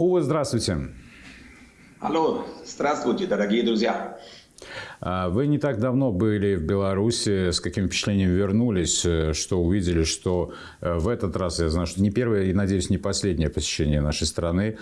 Увы, здравствуйте. Алло, здравствуйте, дорогие друзья. А, вы не так давно были в Беларуси. С каким впечатлением вернулись, э, что увидели, что э, в этот раз, я знаю, что не первое и, надеюсь, не последнее посещение нашей страны.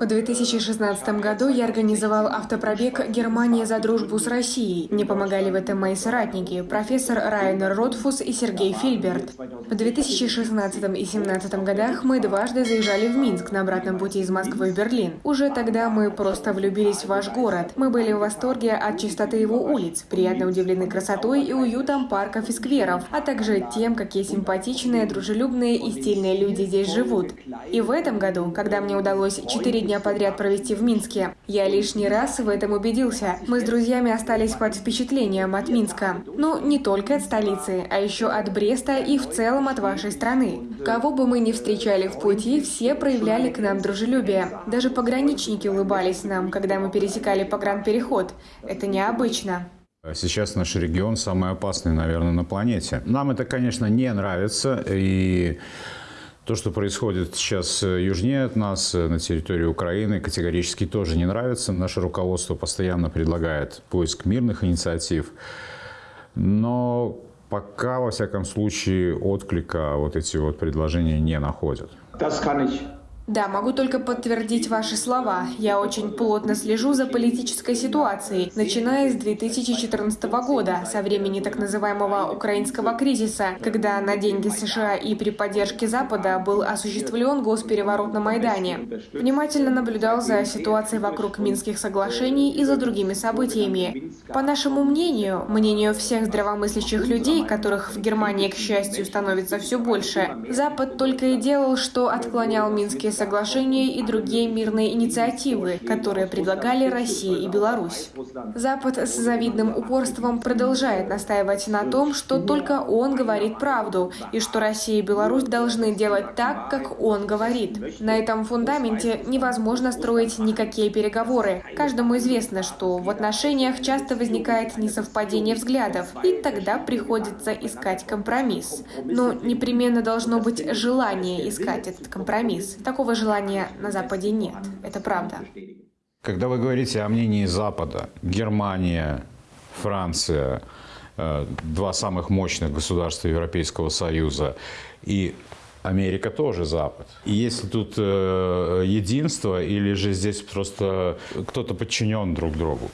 В 2016 году я организовал автопробег «Германия за дружбу с Россией». Мне помогали в этом мои соратники, профессор Райнер Ротфус и Сергей Фильберт. В 2016 и 2017 годах мы дважды заезжали в Минск на обратном пути из Москвы в Берлин. Уже тогда мы просто влюбились в ваш город. Мы были в восторге от чистоты его улиц, приятно удивлены красотой и уютом парков и скверов, а также тем, какие симпатичные, дружелюбные и стильные люди здесь живут. И в этом году, когда мне удалось четыре дня подряд провести в Минске. Я лишний раз в этом убедился. Мы с друзьями остались под впечатлением от Минска. Ну, не только от столицы, а еще от Бреста и в целом от вашей страны. Кого бы мы ни встречали в пути, все проявляли к нам дружелюбие. Даже пограничники улыбались нам, когда мы пересекали погранпереход. Это необычно. Сейчас наш регион самый опасный, наверное, на планете. Нам это, конечно, не нравится, и то, что происходит сейчас э, южнее от нас, э, на территории Украины, категорически тоже не нравится. Наше руководство постоянно предлагает поиск мирных инициатив, но пока, во всяком случае, отклика вот эти вот предложения не находят. Да, могу только подтвердить ваши слова. Я очень плотно слежу за политической ситуацией, начиная с 2014 года, со времени так называемого украинского кризиса, когда на деньги США и при поддержке Запада был осуществлен госпереворот на Майдане. Внимательно наблюдал за ситуацией вокруг Минских соглашений и за другими событиями. По нашему мнению, мнению всех здравомыслящих людей, которых в Германии, к счастью, становится все больше, Запад только и делал, что отклонял Минские соглашения и другие мирные инициативы, которые предлагали Россия и Беларусь. Запад с завидным упорством продолжает настаивать на том, что только он говорит правду, и что Россия и Беларусь должны делать так, как он говорит. На этом фундаменте невозможно строить никакие переговоры. Каждому известно, что в отношениях часто возникает несовпадение взглядов, и тогда приходится искать компромисс. Но непременно должно быть желание искать этот компромисс. Такого такого желания на Западе нет. Это правда. Когда вы говорите о мнении Запада, Германия, Франция, э, два самых мощных государства Европейского Союза и Америка тоже Запад. И если тут э, единство или же здесь просто кто-то подчинен друг другу?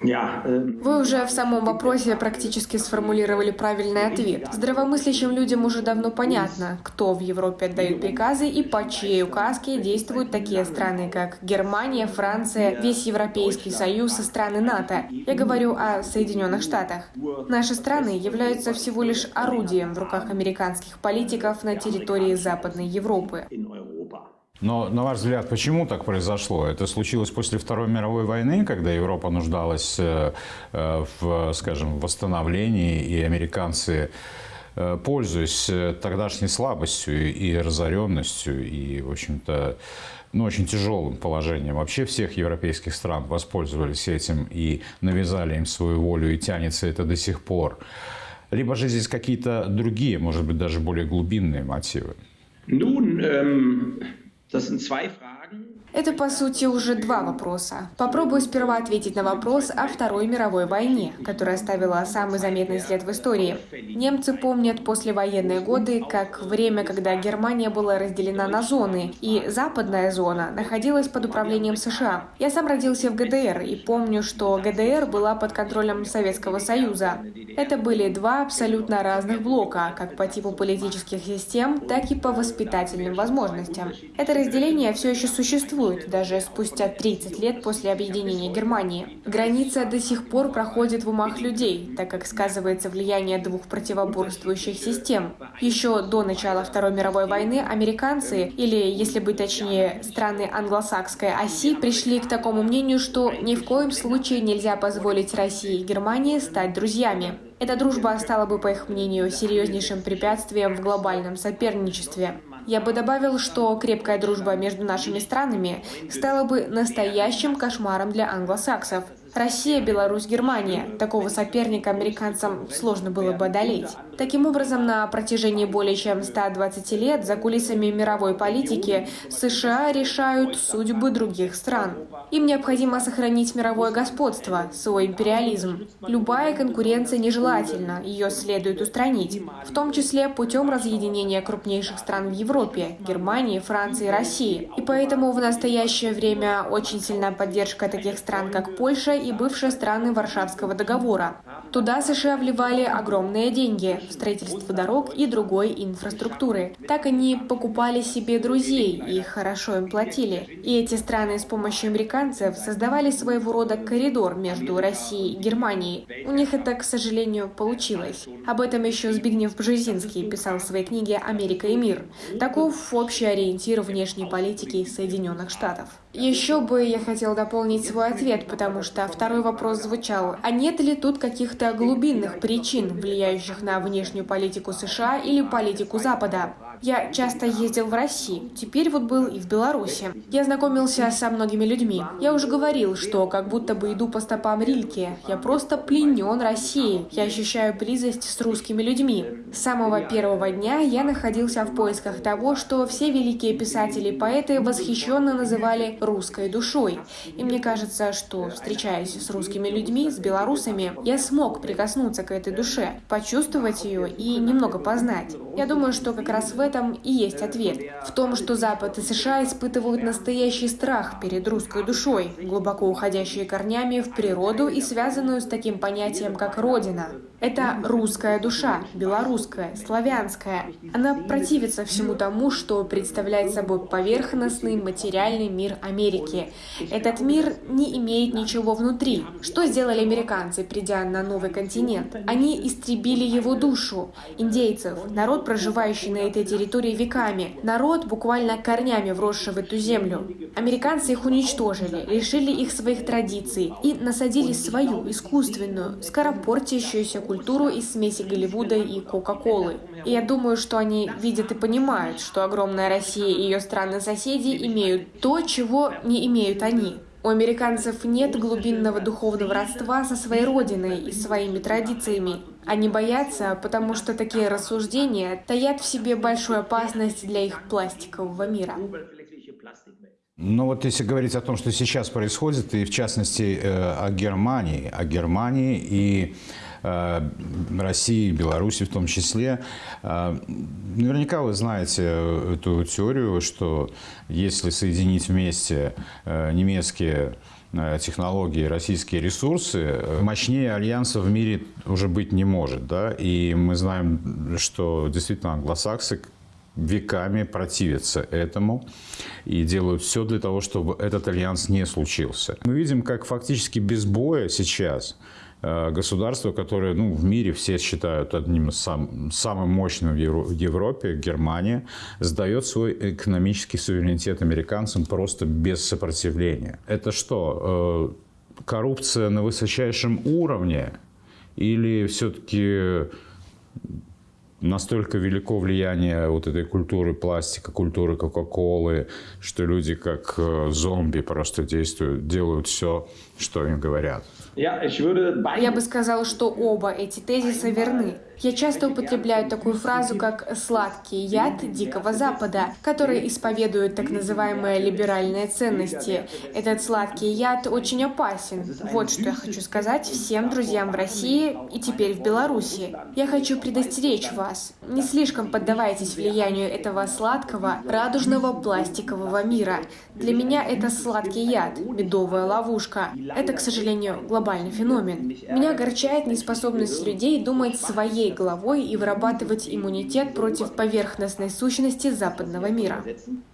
Эм, Вы уже в самом вопросе практически сформулировали правильный ответ. Здравомыслящим людям уже давно понятно, кто в Европе отдает приказы и по чьей указке действуют такие страны, как Германия, Франция, весь Европейский Союз и страны НАТО. Я говорю о Соединенных Штатах. Наши страны являются всего лишь орудием в руках американских политиков на территории Западной Европы. Но, на ваш взгляд, почему так произошло? Это случилось после Второй мировой войны, когда Европа нуждалась э, э, в, скажем, восстановлении, и американцы, э, пользуясь тогдашней слабостью и разоренностью, и, в общем-то, ну, очень тяжелым положением вообще всех европейских стран воспользовались этим и навязали им свою волю, и тянется это до сих пор. Либо же здесь какие-то другие, может быть, даже более глубинные мотивы? Nun, ähm, Das sind zwei Fragen. Это, по сути, уже два вопроса. Попробую сперва ответить на вопрос о Второй мировой войне, которая оставила самый заметный след в истории. Немцы помнят послевоенные годы как время, когда Германия была разделена на зоны, и западная зона находилась под управлением США. Я сам родился в ГДР и помню, что ГДР была под контролем Советского Союза. Это были два абсолютно разных блока, как по типу политических систем, так и по воспитательным возможностям. Это разделение все еще существует, существует даже спустя 30 лет после объединения Германии. Граница до сих пор проходит в умах людей, так как сказывается влияние двух противоборствующих систем. Еще до начала Второй мировой войны американцы, или, если быть точнее, страны англосакской оси, пришли к такому мнению, что ни в коем случае нельзя позволить России и Германии стать друзьями. Эта дружба стала бы, по их мнению, серьезнейшим препятствием в глобальном соперничестве. Я бы добавил, что крепкая дружба между нашими странами стала бы настоящим кошмаром для англосаксов. Россия, Беларусь, Германия. Такого соперника американцам сложно было бы одолеть. Таким образом, на протяжении более чем 120 лет за кулисами мировой политики США решают судьбы других стран. Им необходимо сохранить мировое господство, свой империализм. Любая конкуренция нежелательна, ее следует устранить, в том числе путем разъединения крупнейших стран в Европе – Германии, Франции, России. И поэтому в настоящее время очень сильная поддержка таких стран, как Польша и бывшие страны Варшавского договора. Туда США вливали огромные деньги в строительство дорог и другой инфраструктуры. Так они покупали себе друзей и хорошо им платили. И эти страны с помощью американцев создавали своего рода коридор между Россией и Германией. У них это, к сожалению, получилось. Об этом еще Збигнев Бжезинский писал в своей книге «Америка и мир». Таков общий ориентир внешней политики Соединенных Штатов. Еще бы я хотел дополнить свой ответ, потому что второй вопрос звучал, а нет ли тут каких-то глубинных причин, влияющих на внешнюю политику США или политику Запада? Я часто ездил в Россию, теперь вот был и в Беларуси. Я знакомился со многими людьми. Я уже говорил, что как будто бы иду по стопам Рильке. Я просто пленен Россией. Я ощущаю близость с русскими людьми. С самого первого дня я находился в поисках того, что все великие писатели и поэты восхищенно называли русской душой. И мне кажется, что, встречаясь с русскими людьми, с белорусами, я смог прикоснуться к этой душе, почувствовать ее и немного познать. Я думаю, что как раз в этом и есть ответ. В том, что Запад и США испытывают настоящий страх перед русской душой, глубоко уходящие корнями в природу и связанную с таким понятием, как Родина. Это русская душа, белорусская, славянская. Она противится всему тому, что представляет собой поверхностный материальный мир Америки. Этот мир не имеет ничего внутри. Что сделали американцы, придя на новый континент? Они истребили его душу, индейцев, народ, проживающий на этой территории веками, народ, буквально корнями вросший в эту землю. Американцы их уничтожили, лишили их своих традиций и насадили свою, искусственную, скоропортящуюся культуру из смеси Голливуда и Кока-Колы. И я думаю, что они видят и понимают, что огромная Россия и ее страны-соседи имеют то, чего не имеют они. У американцев нет глубинного духовного родства со своей родиной и своими традициями. Они боятся, потому что такие рассуждения таят в себе большую опасность для их пластикового мира. Ну вот если говорить о том, что сейчас происходит, и в частности э, о Германии, о Германии и России, Беларуси в том числе. Э, наверняка вы знаете эту теорию, что если соединить вместе э, немецкие технологии, российские ресурсы, мощнее альянса в мире уже быть не может. Да? И мы знаем, что действительно англосаксы веками противятся этому и делают все для того, чтобы этот альянс не случился. Мы видим, как фактически без боя сейчас Э, государство, которое ну, в мире все считают одним из сам, самым мощным в Европе, Германия, сдает свой экономический суверенитет американцам просто без сопротивления. Это что, э, коррупция на высочайшем уровне или все-таки настолько велико влияние вот этой культуры пластика, культуры Кока-Колы, что люди как э, зомби просто действуют, делают все, что им говорят. Я бы сказал, что оба эти тезиса верны. Я часто употребляю такую фразу, как «сладкий яд Дикого Запада», который исповедует так называемые либеральные ценности. Этот сладкий яд очень опасен. Вот что я хочу сказать всем друзьям в России и теперь в Беларуси. Я хочу предостеречь вас. Не слишком поддавайтесь влиянию этого сладкого, радужного пластикового мира. Для меня это сладкий яд, медовая ловушка. Это, к сожалению, глобальный феномен. Меня огорчает неспособность людей думать своей головой и вырабатывать иммунитет против поверхностной сущности западного мира.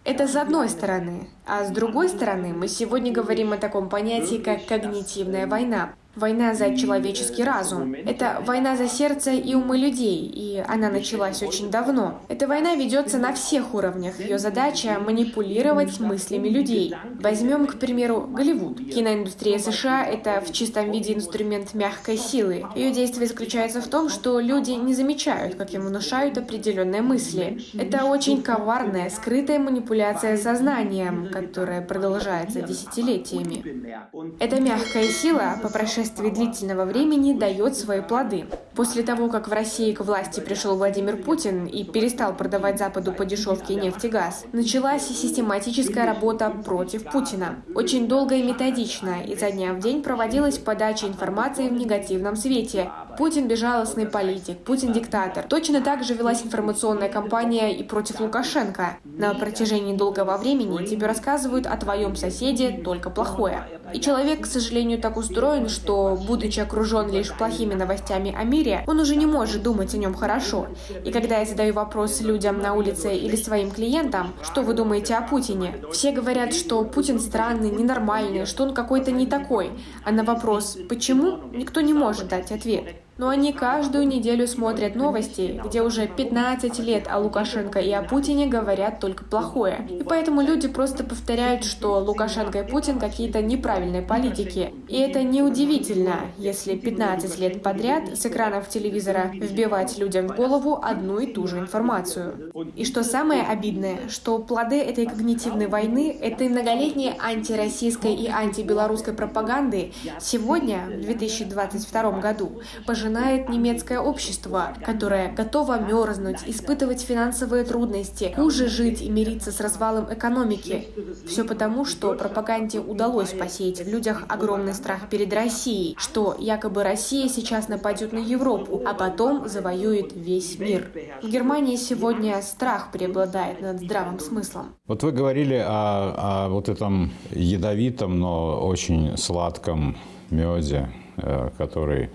Это с одной стороны. А с другой стороны, мы сегодня говорим о таком понятии, как когнитивная война. Война за человеческий разум. Это война за сердце и умы людей, и она началась очень давно. Эта война ведется на всех уровнях. Ее задача — манипулировать мыслями людей. Возьмем, к примеру, Голливуд. Киноиндустрия США — это в чистом виде инструмент мягкой силы. Ее действие заключается в том, что люди не замечают, как им внушают определенные мысли. Это очень коварная, скрытая манипуляция сознанием, которая продолжается десятилетиями. Эта мягкая сила, по прошествии прошествии длительного времени дает свои плоды. После того, как в России к власти пришел Владимир Путин и перестал продавать Западу по дешевке нефть и газ, началась систематическая работа против Путина. Очень долго и методично, изо дня в день проводилась подача информации в негативном свете. Путин безжалостный политик, Путин диктатор. Точно так же велась информационная кампания и против Лукашенко. На протяжении долгого времени тебе рассказывают о твоем соседе только плохое. И человек, к сожалению, так устроен, что, будучи окружен лишь плохими новостями о мире, он уже не может думать о нем хорошо. И когда я задаю вопрос людям на улице или своим клиентам, что вы думаете о Путине, все говорят, что Путин странный, ненормальный, что он какой-то не такой. А на вопрос «почему?» никто не может дать ответ. Но они каждую неделю смотрят новости, где уже 15 лет о Лукашенко и о Путине говорят только плохое. И поэтому люди просто повторяют, что Лукашенко и Путин какие-то неправильные политики. И это неудивительно, если 15 лет подряд с экранов телевизора вбивать людям в голову одну и ту же информацию. И что самое обидное, что плоды этой когнитивной войны, этой многолетней антироссийской и антибелорусской пропаганды сегодня, в 2022 году, пожирают пожинает немецкое общество, которое готово мерзнуть, испытывать финансовые трудности, хуже жить и мириться с развалом экономики. Все потому, что пропаганде удалось посеять в людях огромный страх перед Россией, что якобы Россия сейчас нападет на Европу, а потом завоюет весь мир. В Германии сегодня страх преобладает над здравым смыслом. Вот вы говорили о, о вот этом ядовитом, но очень сладком меде, э, который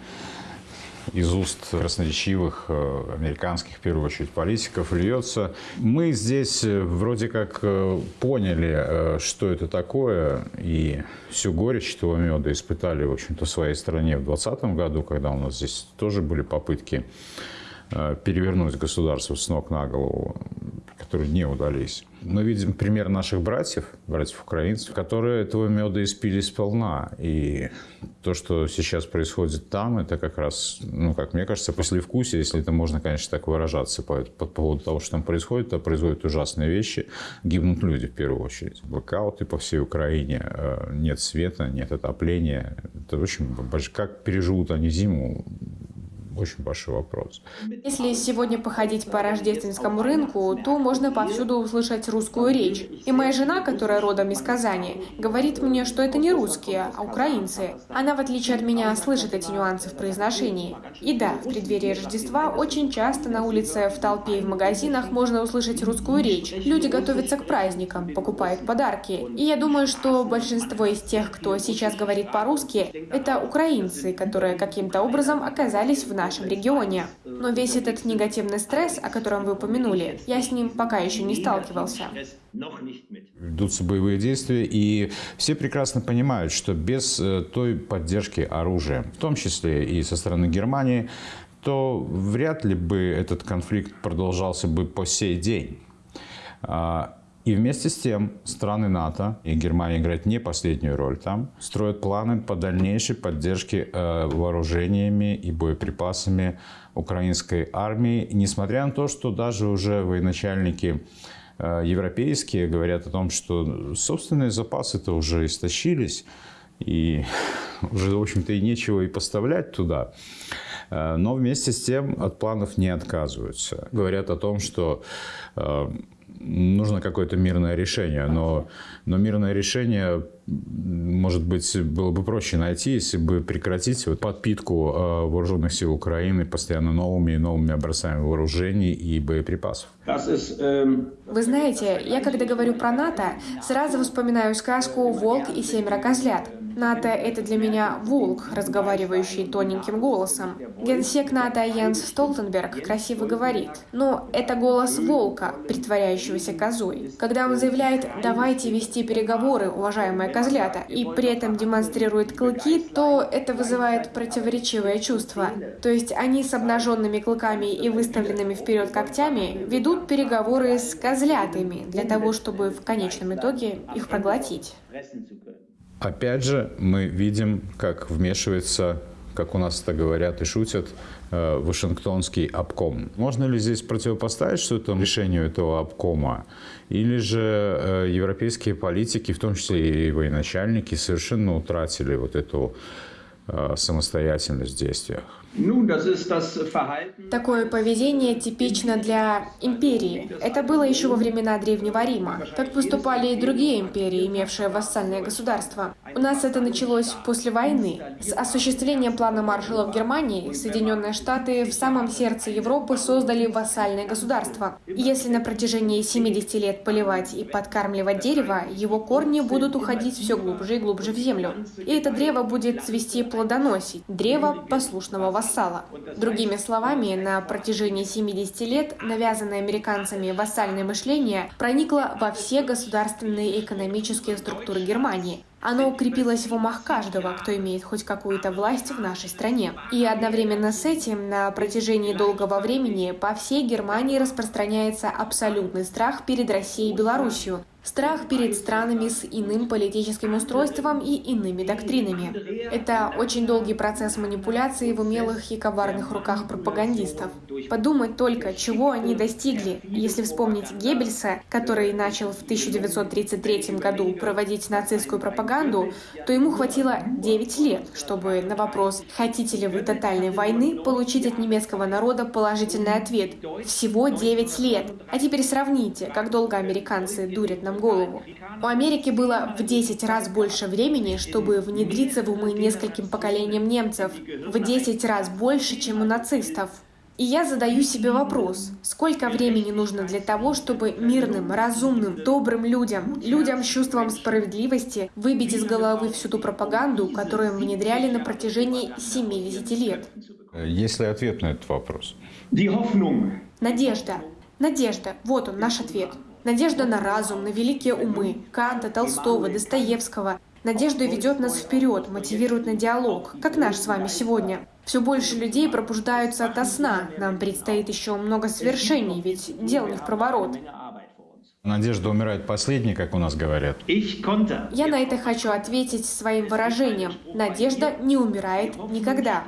из уст красноречивых э, американских, в первую очередь, политиков льется. Мы здесь э, вроде как э, поняли, что это такое, и всю горечь этого меда испытали, в общем-то, в своей стране в 2020 году, когда у нас здесь тоже были попытки перевернуть государство с ног на голову, которые не удались. Мы видим пример наших братьев, братьев-украинцев, которые этого меда испили сполна. И то, что сейчас происходит там, это как раз, ну, как мне кажется, послевкусие, если это можно, конечно, так выражаться по, по поводу того, что там происходит, то происходят ужасные вещи. Гибнут люди в первую очередь. Блокауты по всей Украине, э, нет света, нет отопления. Это очень... Как переживут они зиму, очень большой вопрос. Если сегодня походить по рождественскому рынку, то можно повсюду услышать русскую речь. И моя жена, которая родом из Казани, говорит мне, что это не русские, а украинцы. Она, в отличие от меня, слышит эти нюансы в произношении. И да, в преддверии Рождества очень часто на улице, в толпе и в магазинах можно услышать русскую речь. Люди готовятся к праздникам, покупают подарки. И я думаю, что большинство из тех, кто сейчас говорит по-русски, это украинцы, которые каким-то образом оказались в нашей нашем регионе. Но весь этот негативный стресс, о котором вы упомянули, я с ним пока еще не сталкивался. Ведутся боевые действия, и все прекрасно понимают, что без э, той поддержки оружия, в том числе и со стороны Германии, то вряд ли бы этот конфликт продолжался бы по сей день. И вместе с тем страны НАТО, и Германия играет не последнюю роль там, строят планы по дальнейшей поддержке э, вооружениями и боеприпасами украинской армии, несмотря на то, что даже уже военачальники э, европейские говорят о том, что собственные запасы-то уже истощились, и уже, в общем-то, и нечего и поставлять туда. Э, но вместе с тем от планов не отказываются. Говорят о том, что нужно какое-то мирное решение, но, но мирное решение, может быть, было бы проще найти, если бы прекратить вот подпитку э, вооруженных сил Украины постоянно новыми и новыми образцами вооружений и боеприпасов. Вы знаете, я когда говорю про НАТО, сразу вспоминаю сказку «Волк и семеро козлят». НАТО — это для меня волк, разговаривающий тоненьким голосом. Генсек НАТО Янс Столтенберг красиво говорит, но это голос волка, притворяющегося козой. Когда он заявляет «давайте вести переговоры, уважаемые козлята», и при этом демонстрирует клыки, то это вызывает противоречивое чувство. То есть они с обнаженными клыками и выставленными вперед когтями ведут переговоры с козлятами для того, чтобы в конечном итоге их проглотить. Опять же, мы видим, как вмешивается, как у нас это говорят и шутят, Вашингтонский обком. Можно ли здесь противопоставить что-то решению этого обкома? Или же э, европейские политики, в том числе и военачальники, совершенно утратили вот эту э, самостоятельность в действиях? Такое поведение типично для империи. Это было еще во времена Древнего Рима. Так поступали и другие империи, имевшие вассальное государство. У нас это началось после войны. С осуществлением плана Маршалла в Германии Соединенные Штаты в самом сердце Европы создали вассальное государство. Если на протяжении 70 лет поливать и подкармливать дерево, его корни будут уходить все глубже и глубже в землю. И это древо будет цвести плодоносить. Древо послушного вассала. Другими словами, на протяжении 70 лет навязанное американцами вассальное мышление проникло во все государственные и экономические структуры Германии. Оно укрепилось в умах каждого, кто имеет хоть какую-то власть в нашей стране. И одновременно с этим на протяжении долгого времени по всей Германии распространяется абсолютный страх перед Россией и Белоруссией, Страх перед странами с иным политическим устройством и иными доктринами. Это очень долгий процесс манипуляции в умелых и коварных руках пропагандистов. Подумать только, чего они достигли, если вспомнить Геббельса, который начал в 1933 году проводить нацистскую пропаганду, то ему хватило 9 лет, чтобы на вопрос «Хотите ли вы тотальной войны?» получить от немецкого народа положительный ответ. Всего 9 лет. А теперь сравните, как долго американцы дурят нам голову. У Америки было в 10 раз больше времени, чтобы внедриться в умы нескольким поколениям немцев. В 10 раз больше, чем у нацистов. И я задаю себе вопрос, сколько времени нужно для того, чтобы мирным, разумным, добрым людям, людям с чувством справедливости выбить из головы всю ту пропаганду, которую им внедряли на протяжении 70 лет? Есть ли ответ на этот вопрос? Надежда. Надежда. Вот он, наш ответ. Надежда на разум, на великие умы Канта, Толстого, Достоевского. Надежда ведет нас вперед, мотивирует на диалог, как наш с вами сегодня. Все больше людей пробуждаются ото сна. Нам предстоит еще много свершений, ведь дел не в проворот. Надежда умирает последней, как у нас говорят. Я на это хочу ответить своим выражением. Надежда не умирает никогда.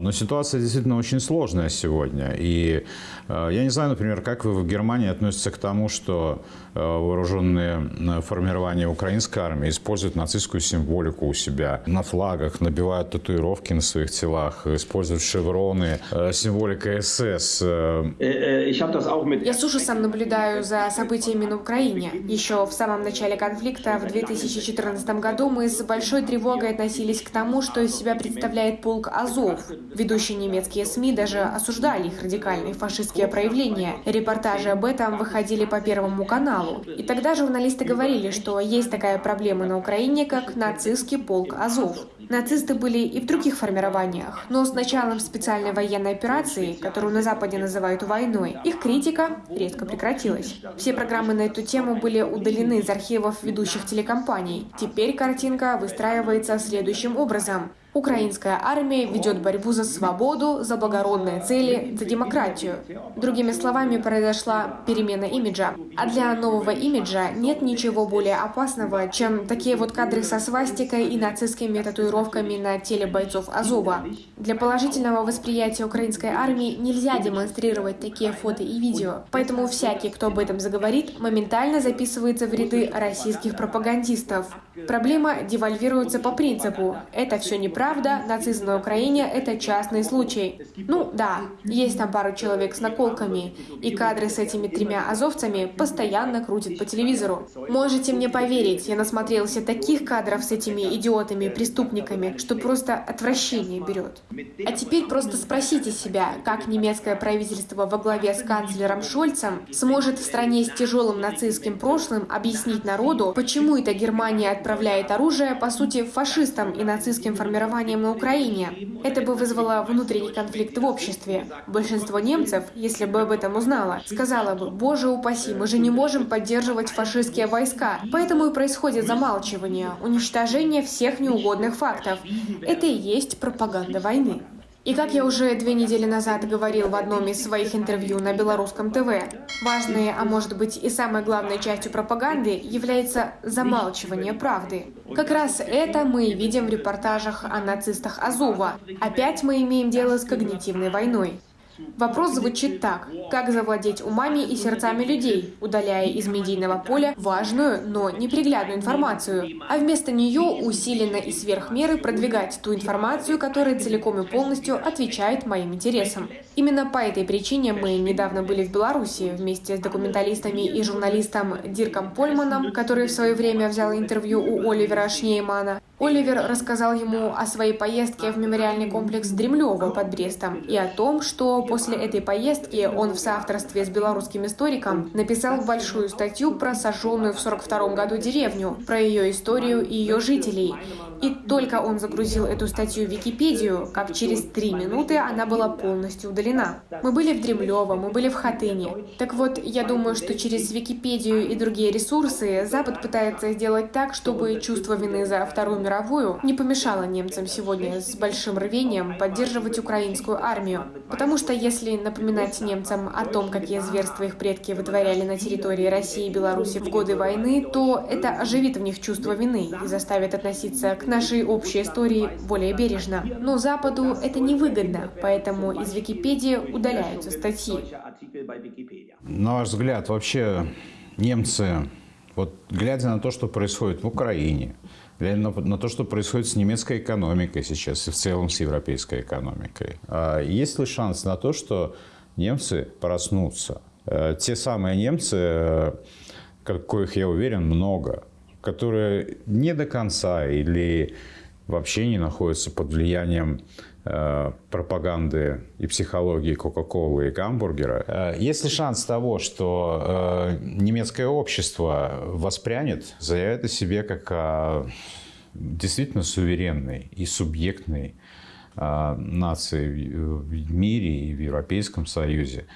Но ситуация действительно очень сложная сегодня. И э, я не знаю, например, как вы в Германии относитесь к тому, что вооруженные э, формирования украинской армии используют нацистскую символику у себя на флагах, набивают татуировки на своих телах, используют шевроны, э, символика СС. Э. Я с ужасом наблюдаю за событиями на Украине. Еще в самом начале конфликта в 2014 году мы с большой тревогой относились к тому, что из себя представляет полк Азов. Ведущие немецкие СМИ даже осуждали их радикальные фашистские проявления. Репортажи об этом выходили по Первому каналу. И тогда журналисты говорили, что есть такая проблема на Украине, как нацистский полк Азов. Нацисты были и в других формированиях, но с началом специальной военной операции, которую на Западе называют войной, их критика резко прекратилась. Все программы на эту тему были удалены из архивов ведущих телекомпаний. Теперь картинка выстраивается следующим образом. Украинская армия ведет борьбу за свободу, за благородные цели, за демократию. Другими словами, произошла перемена имиджа. А для нового имиджа нет ничего более опасного, чем такие вот кадры со свастикой и нацистскими татуировками на теле бойцов Азова. Для положительного восприятия украинской армии нельзя демонстрировать такие фото и видео. Поэтому всякий, кто об этом заговорит, моментально записывается в ряды российских пропагандистов. Проблема девальвируется по принципу «это все неправильно, Правда, нацизм на Украине – это частный случай. Ну да, есть там пару человек с наколками, и кадры с этими тремя азовцами постоянно крутят по телевизору. Можете мне поверить, я насмотрелся таких кадров с этими идиотами, преступниками, что просто отвращение берет. А теперь просто спросите себя, как немецкое правительство во главе с канцлером Шольцем сможет в стране с тяжелым нацистским прошлым объяснить народу, почему эта Германия отправила отправляет оружие, по сути, фашистам и нацистским формированиям на Украине. Это бы вызвало внутренний конфликт в обществе. Большинство немцев, если бы об этом узнало, сказало бы, боже упаси, мы же не можем поддерживать фашистские войска. Поэтому и происходит замалчивание, уничтожение всех неугодных фактов. Это и есть пропаганда войны. И как я уже две недели назад говорил в одном из своих интервью на белорусском ТВ, важной, а может быть и самой главной частью пропаганды является замалчивание правды. Как раз это мы видим в репортажах о нацистах Азова. Опять мы имеем дело с когнитивной войной. Вопрос звучит так. Как завладеть умами и сердцами людей, удаляя из медийного поля важную, но неприглядную информацию, а вместо нее усиленно и сверх меры продвигать ту информацию, которая целиком и полностью отвечает моим интересам. Именно по этой причине мы недавно были в Беларуси вместе с документалистами и журналистом Дирком Польманом, который в свое время взял интервью у Оливера Шнеймана. Оливер рассказал ему о своей поездке в мемориальный комплекс Дремлева под Брестом и о том, что после этой поездки он в соавторстве с белорусским историком написал большую статью про сожженную в 1942 году деревню, про ее историю и ее жителей. И только он загрузил эту статью в Википедию, как через три минуты она была полностью удалена. Мы были в Дремлево, мы были в Хатыне. Так вот, я думаю, что через Википедию и другие ресурсы Запад пытается сделать так, чтобы чувство вины за Вторую мировую не помешало немцам сегодня с большим рвением поддерживать украинскую армию. Потому что если напоминать немцам о том, какие зверства их предки вытворяли на территории России и Беларуси в годы войны, то это оживит в них чувство вины и заставит относиться к нашей общей истории более бережно. Но Западу это невыгодно, поэтому из Википедии удаляются статьи. На ваш взгляд, вообще немцы, вот глядя на то, что происходит в Украине, глядя на, на то, что происходит с немецкой экономикой сейчас и в целом с европейской экономикой, а есть ли шанс на то, что немцы проснутся? Э, те самые немцы, э, коих, я уверен, много, которые не до конца или вообще не находятся под влиянием э, пропаганды и психологии Кока-Колы и гамбургера. Э, есть ли шанс того, что э, немецкое общество воспрянет, заявит о себе как о действительно суверенной и субъектной э, нации в мире и в Европейском Союзе,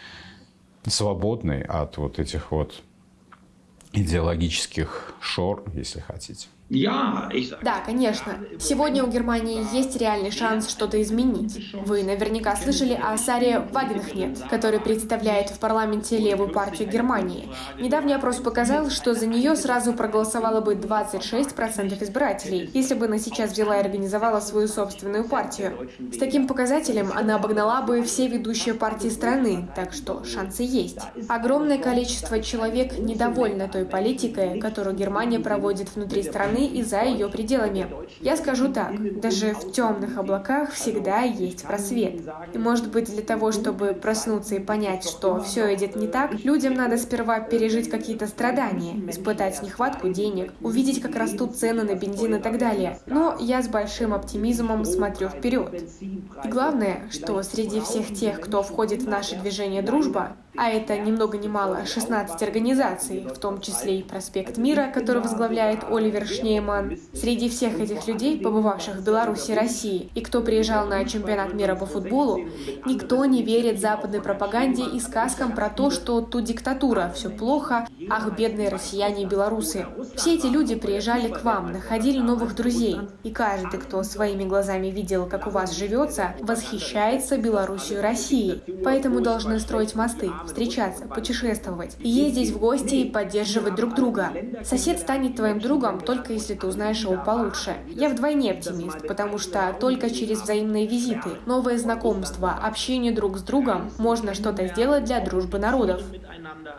свободной от вот этих вот идеологических шор, если хотите. Да, конечно. Сегодня у Германии есть реальный шанс что-то изменить. Вы наверняка слышали о Саре Вагенхнет, который представляет в парламенте левую партию Германии. Недавний опрос показал, что за нее сразу проголосовало бы 26% избирателей, если бы она сейчас взяла и организовала свою собственную партию. С таким показателем она обогнала бы все ведущие партии страны, так что шансы есть. Огромное количество человек недовольно той политикой, которую Германия проводит внутри страны и за ее пределами. Я скажу так, даже в темных облаках всегда есть просвет. И может быть для того, чтобы проснуться и понять, что все идет не так, людям надо сперва пережить какие-то страдания, испытать нехватку денег, увидеть, как растут цены на бензин и так далее. Но я с большим оптимизмом смотрю вперед. И главное, что среди всех тех, кто входит в наше движение «Дружба», а это ни много ни мало 16 организаций, в том числе и «Проспект Мира», который возглавляет Оливер Шнейман. Среди всех этих людей, побывавших в Беларуси и России, и кто приезжал на чемпионат мира по футболу, никто не верит западной пропаганде и сказкам про то, что тут диктатура, все плохо, ах, бедные россияне и белорусы. Все эти люди приезжали к вам, находили новых друзей, и каждый, кто своими глазами видел, как у вас живется, восхищается Беларусью и Россией. Поэтому должны строить мосты, встречаться, путешествовать, ездить в гости и поддерживать друг друга. Сосед станет твоим другом только если ты узнаешь его получше. Я вдвойне оптимист, потому что только через взаимные визиты, новые знакомства, общение друг с другом можно что-то сделать для дружбы народов.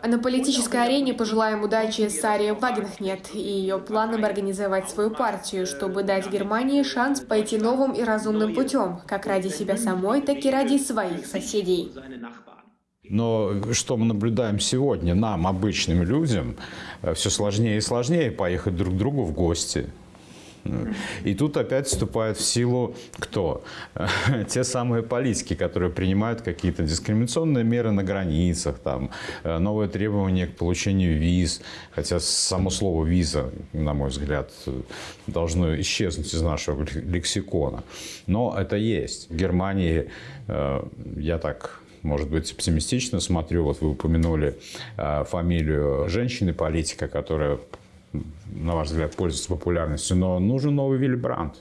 А на политической арене пожелаем удачи Саре Вагенхнет и ее планам организовать свою партию, чтобы дать Германии шанс пойти новым и разумным путем, как ради себя самой, так и ради своих соседей. Но что мы наблюдаем сегодня, нам, обычным людям, э, все сложнее и сложнее поехать друг к другу в гости. И тут опять вступает в силу кто? Те самые политики, которые принимают какие-то дискриминационные меры на границах, там, э, новые требования к получению виз, хотя само слово «виза», на мой взгляд, должно исчезнуть из нашего лексикона. Но это есть. В Германии, э, я так может быть, оптимистично смотрю. Вот вы упомянули э, фамилию женщины-политика, которая на ваш взгляд, пользуется популярностью, но нужен новый Вилли Брандт,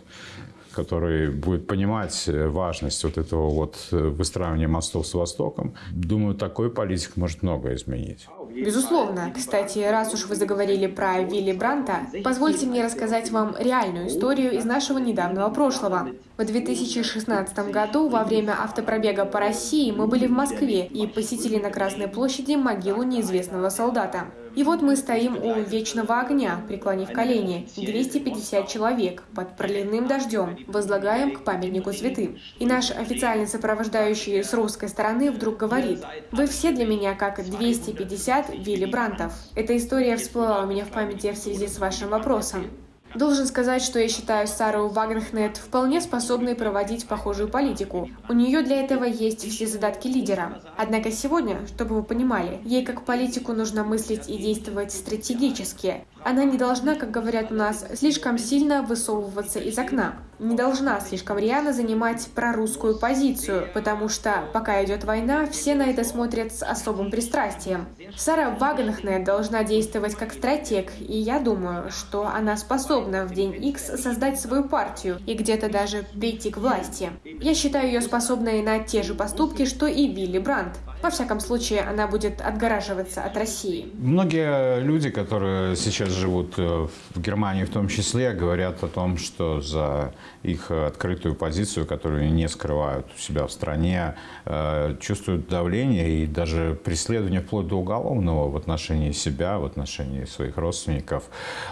который будет понимать важность вот этого вот выстраивания мостов с Востоком. Думаю, такой политик может многое изменить. Безусловно. Кстати, раз уж вы заговорили про Вилли Бранта, позвольте мне рассказать вам реальную историю из нашего недавнего прошлого. В 2016 году во время автопробега по России мы были в Москве и посетили на Красной площади могилу неизвестного солдата. И вот мы стоим у вечного огня, преклонив колени, 250 человек, под проливным дождем, возлагаем к памятнику святым. И наш официальный сопровождающий с русской стороны вдруг говорит, «Вы все для меня как 250 Вилли Брантов». Эта история всплыла у меня в памяти в связи с вашим вопросом. Должен сказать, что я считаю Сару Вагнхнет вполне способной проводить похожую политику. У нее для этого есть все задатки лидера. Однако сегодня, чтобы вы понимали, ей как политику нужно мыслить и действовать стратегически. Она не должна, как говорят у нас, слишком сильно высовываться из окна. Не должна слишком рьяно занимать прорусскую позицию, потому что, пока идет война, все на это смотрят с особым пристрастием. Сара Вагенхне должна действовать как стратег, и я думаю, что она способна в день X создать свою партию и где-то даже прийти к власти. Я считаю ее способной на те же поступки, что и Вилли Брандт. Во всяком случае, она будет отгораживаться от России. Многие люди, которые сейчас живут э, в Германии в том числе, говорят о том, что за их открытую позицию, которую не скрывают у себя в стране, э, чувствуют давление и даже преследование вплоть до уголовного в отношении себя, в отношении своих родственников.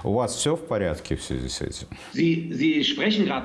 У вас все в порядке в связи с этим?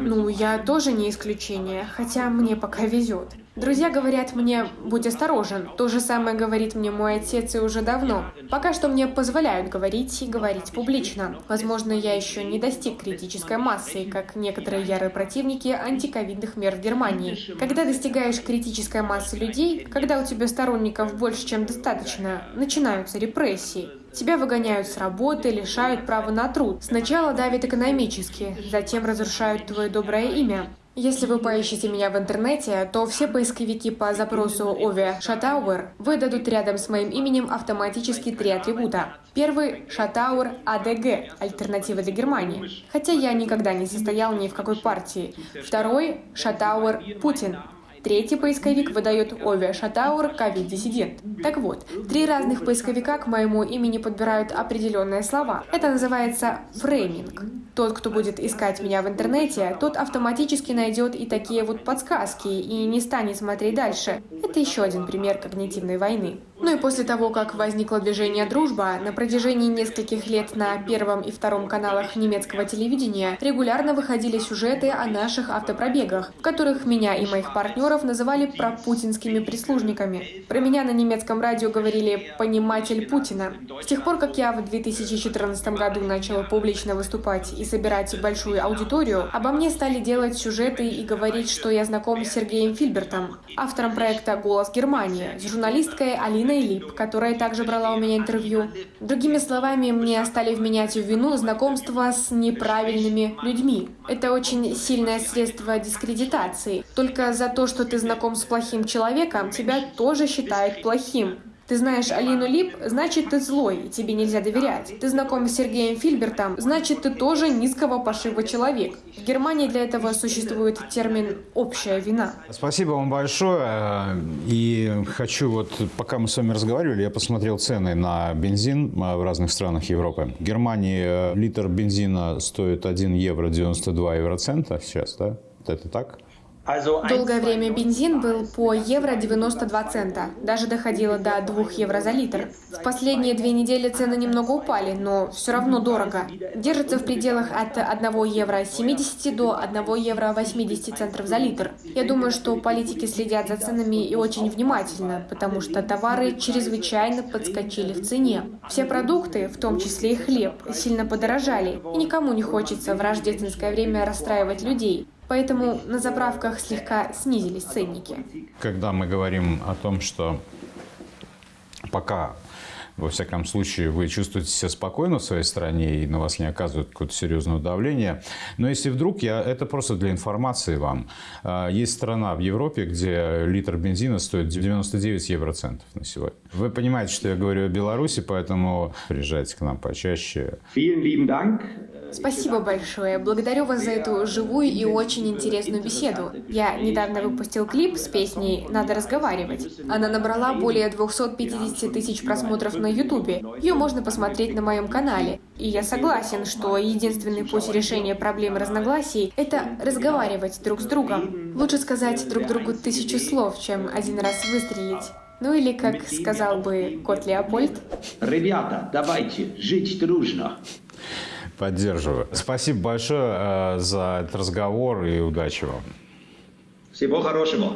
Ну, я тоже не исключение, хотя мне пока везет. Друзья говорят мне, будь осторожен. То же самое говорит мне мой отец и уже давно. Пока что мне позволяют говорить и говорить публично. Возможно, я еще не достиг критической массы, как некоторые ярые противники антиковидных мер в Германии. Когда достигаешь критической массы людей, когда у тебя сторонников больше, чем достаточно, начинаются репрессии. Тебя выгоняют с работы, лишают права на труд. Сначала давят экономически, затем разрушают твое доброе имя. Если вы поищете меня в интернете, то все поисковики по запросу Ови Шатауэр выдадут рядом с моим именем автоматически три атрибута. Первый – Шатауэр АДГ, альтернатива для Германии, хотя я никогда не состоял ни в какой партии. Второй – Шатауэр Путин, Третий поисковик выдает Ови Шатауэр ковид-диссидент. Так вот, три разных поисковика к моему имени подбирают определенные слова. Это называется фрейминг. Тот, кто будет искать меня в интернете, тот автоматически найдет и такие вот подсказки и не станет смотреть дальше. Это еще один пример когнитивной войны. Ну и после того, как возникло движение «Дружба», на протяжении нескольких лет на первом и втором каналах немецкого телевидения регулярно выходили сюжеты о наших автопробегах, в которых меня и моих партнеров называли пропутинскими прислужниками. Про меня на немецком радио говорили «пониматель Путина». С тех пор, как я в 2014 году начала публично выступать и собирать большую аудиторию, обо мне стали делать сюжеты и говорить, что я знаком с Сергеем Фильбертом, автором проекта «Голос Германии», с журналисткой Алиной Ниной Лип, которая также брала у меня интервью. Другими словами, мне стали вменять в вину знакомство с неправильными людьми. Это очень сильное средство дискредитации. Только за то, что ты знаком с плохим человеком, тебя тоже считают плохим. Ты знаешь Алину Лип, значит, ты злой, и тебе нельзя доверять. Ты знаком с Сергеем Фильбертом, значит, ты тоже низкого пошиба человек. В Германии для этого существует термин «общая вина». Спасибо вам большое. И хочу вот, пока мы с вами разговаривали, я посмотрел цены на бензин в разных странах Европы. В Германии э, литр бензина стоит 1 евро 92 евроцента сейчас, да? Это так? Долгое время бензин был по евро 92 цента, даже доходило до 2 евро за литр. В последние две недели цены немного упали, но все равно дорого. Держится в пределах от 1 евро 70 до 1 евро 80 центов за литр. Я думаю, что политики следят за ценами и очень внимательно, потому что товары чрезвычайно подскочили в цене. Все продукты, в том числе и хлеб, сильно подорожали, и никому не хочется в рождественское время расстраивать людей. Поэтому на заправках слегка снизились ценники. Когда мы говорим о том, что пока во всяком случае, вы чувствуете себя спокойно в своей стране и на вас не оказывают какое-то серьезное давление. Но если вдруг, я, это просто для информации вам, а, есть страна в Европе, где литр бензина стоит 99 евроцентов на сегодня. Вы понимаете, что я говорю о Беларуси, поэтому приезжайте к нам почаще. Vielen lieben Dank. Спасибо большое. Благодарю вас за эту живую и очень интересную беседу. Я недавно выпустил клип с песней «Надо разговаривать». Она набрала более 250 тысяч просмотров на Ютубе. Ее можно посмотреть на моем канале. И я согласен, что единственный путь решения проблемы разногласий – это разговаривать друг с другом. Лучше сказать друг другу тысячу слов, чем один раз выстрелить. Ну или, как сказал бы кот Леопольд, Ребята, давайте жить дружно. Поддерживаю. Спасибо большое э, за этот разговор и удачи вам. Всего хорошего.